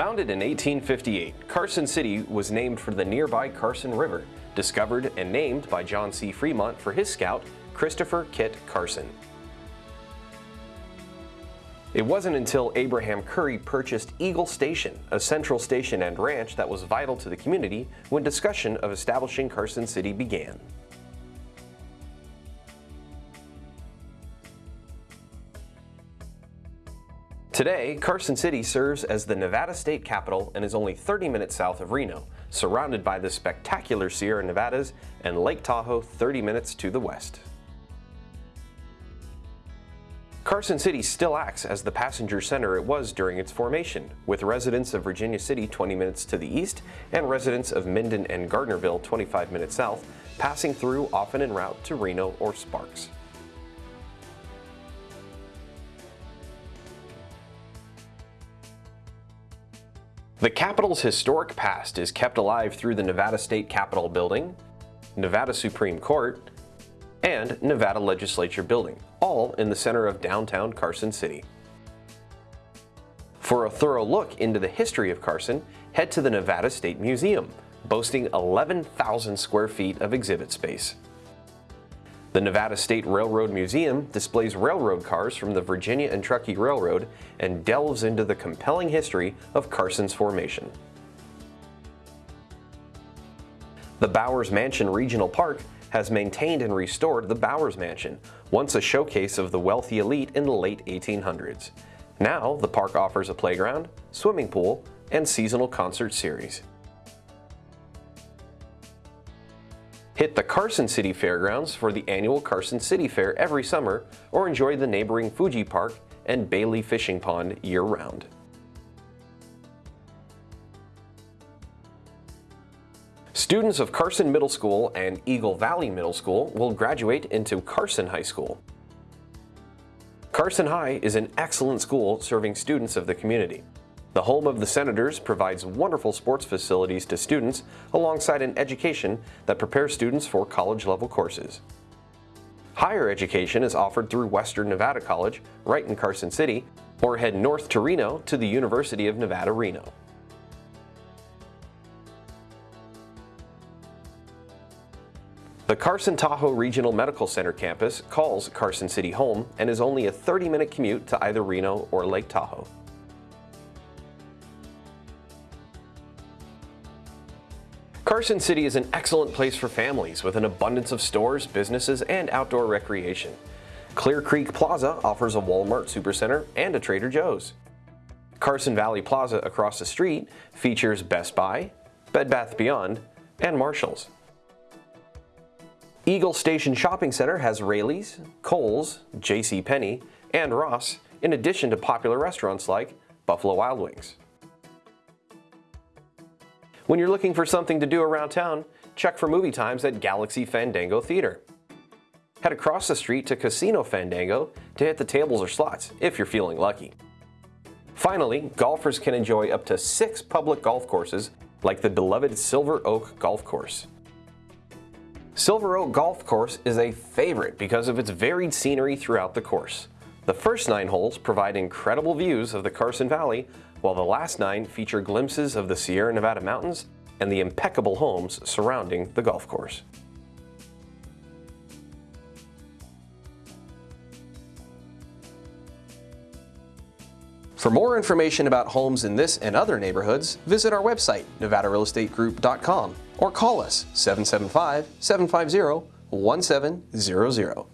Founded in 1858, Carson City was named for the nearby Carson River, discovered and named by John C. Fremont for his scout, Christopher Kit Carson. It wasn't until Abraham Curry purchased Eagle Station, a central station and ranch that was vital to the community, when discussion of establishing Carson City began. Today, Carson City serves as the Nevada state capital and is only 30 minutes south of Reno, surrounded by the spectacular Sierra Nevadas and Lake Tahoe 30 minutes to the west. Carson City still acts as the passenger center it was during its formation, with residents of Virginia City 20 minutes to the east and residents of Minden and Gardnerville 25 minutes south, passing through often en route to Reno or Sparks. The Capitol's historic past is kept alive through the Nevada State Capitol Building, Nevada Supreme Court, and Nevada Legislature Building, all in the center of downtown Carson City. For a thorough look into the history of Carson, head to the Nevada State Museum, boasting 11,000 square feet of exhibit space. The Nevada State Railroad Museum displays railroad cars from the Virginia and Truckee Railroad and delves into the compelling history of Carson's formation. The Bowers Mansion Regional Park has maintained and restored the Bowers Mansion, once a showcase of the wealthy elite in the late 1800s. Now, the park offers a playground, swimming pool, and seasonal concert series. Hit the Carson City Fairgrounds for the annual Carson City Fair every summer or enjoy the neighboring Fuji Park and Bailey Fishing Pond year-round. Students of Carson Middle School and Eagle Valley Middle School will graduate into Carson High School. Carson High is an excellent school serving students of the community. The home of the Senators provides wonderful sports facilities to students alongside an education that prepares students for college-level courses. Higher education is offered through Western Nevada College, right in Carson City, or head north to Reno to the University of Nevada, Reno. The Carson Tahoe Regional Medical Center campus calls Carson City home and is only a 30-minute commute to either Reno or Lake Tahoe. Carson City is an excellent place for families with an abundance of stores, businesses, and outdoor recreation. Clear Creek Plaza offers a Walmart Supercenter and a Trader Joe's. Carson Valley Plaza across the street features Best Buy, Bed Bath Beyond, and Marshall's. Eagle Station Shopping Center has Raley's, Kohl's, J.C. Penney, and Ross, in addition to popular restaurants like Buffalo Wild Wings. When you're looking for something to do around town, check for movie times at Galaxy Fandango Theater. Head across the street to Casino Fandango to hit the tables or slots, if you're feeling lucky. Finally, golfers can enjoy up to six public golf courses like the beloved Silver Oak Golf Course. Silver Oak Golf Course is a favorite because of its varied scenery throughout the course. The first nine holes provide incredible views of the Carson Valley, while the last nine feature glimpses of the Sierra Nevada mountains and the impeccable homes surrounding the golf course. For more information about homes in this and other neighborhoods, visit our website, nevadarealestategroup.com, or call us 775-750-1700.